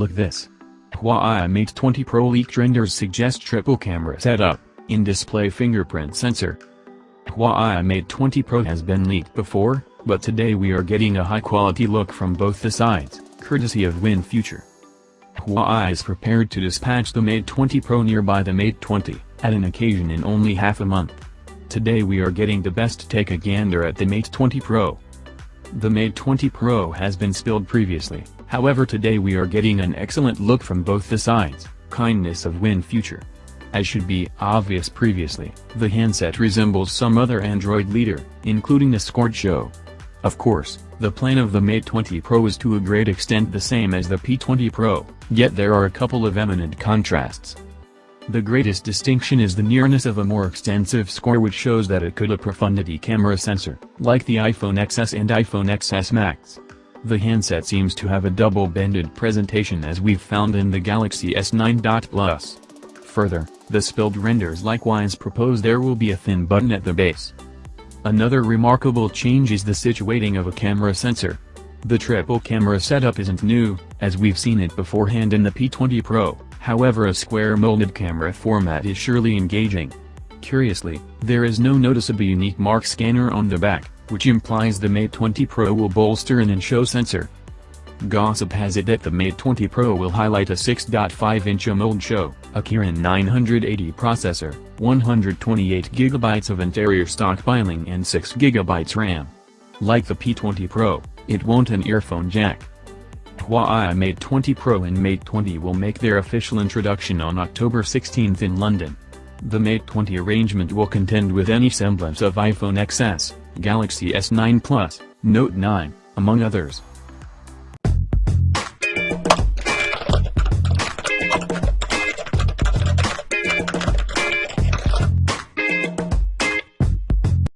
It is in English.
Look this. Huawei Mate 20 Pro leaked renders suggest triple camera setup, in-display fingerprint sensor. Huawei Mate 20 Pro has been leaked before, but today we are getting a high-quality look from both the sides, courtesy of WinFuture. Huawei is prepared to dispatch the Mate 20 Pro nearby the Mate 20, at an occasion in only half a month. Today we are getting the best take a gander at the Mate 20 Pro. The Mate 20 Pro has been spilled previously, however today we are getting an excellent look from both the sides, kindness of WinFuture. As should be obvious previously, the handset resembles some other Android leader, including the Scorcho. Of course, the plan of the Mate 20 Pro is to a great extent the same as the P20 Pro, yet there are a couple of eminent contrasts. The greatest distinction is the nearness of a more extensive score which shows that it could a profundity camera sensor, like the iPhone XS and iPhone XS Max. The handset seems to have a double-bended presentation as we've found in the Galaxy S9. Plus. Further, the spilled renders likewise propose there will be a thin button at the base. Another remarkable change is the situating of a camera sensor. The triple camera setup isn't new, as we've seen it beforehand in the P20 Pro. However a square molded camera format is surely engaging. Curiously, there is no noticeable unique mark scanner on the back, which implies the Mate 20 Pro will bolster an in-show sensor. Gossip has it that the Mate 20 Pro will highlight a 6.5-inch AMOLED show, a Kirin 980 processor, 128GB of interior stockpiling and 6GB RAM. Like the P20 Pro, it won't an earphone jack. Huawei Mate 20 Pro and Mate 20 will make their official introduction on October 16 in London. The Mate 20 arrangement will contend with any semblance of iPhone XS, Galaxy S9 Plus, Note 9, among others.